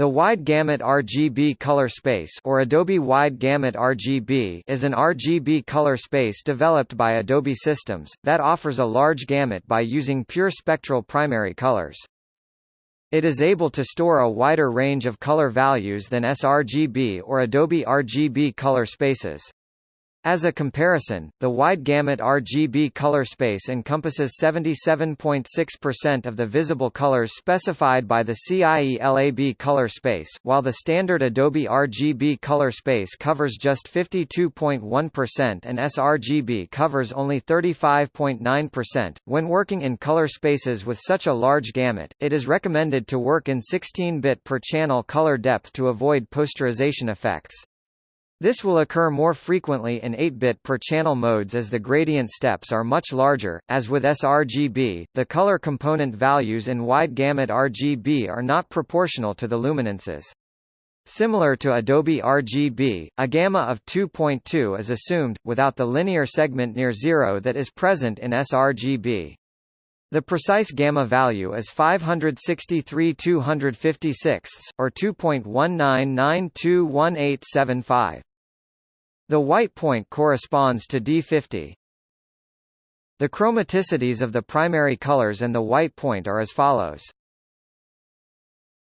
The wide gamut RGB color space or Adobe Wide Gamut RGB is an RGB color space developed by Adobe Systems, that offers a large gamut by using pure spectral primary colors. It is able to store a wider range of color values than sRGB or Adobe RGB color spaces. As a comparison, the wide gamut RGB color space encompasses 77.6% of the visible colors specified by the CIE-LAB color space, while the standard Adobe RGB color space covers just 52.1% and sRGB covers only 35.9%. When working in color spaces with such a large gamut, it is recommended to work in 16-bit per channel color depth to avoid posterization effects. This will occur more frequently in 8-bit per channel modes as the gradient steps are much larger. As with sRGB, the color component values in wide gamut RGB are not proportional to the luminances. Similar to Adobe RGB, a gamma of 2.2 is assumed, without the linear segment near zero that is present in sRGB. The precise gamma value is 563 256 or 2.19921875. The white point corresponds to D50. The chromaticities of the primary colors and the white point are as follows.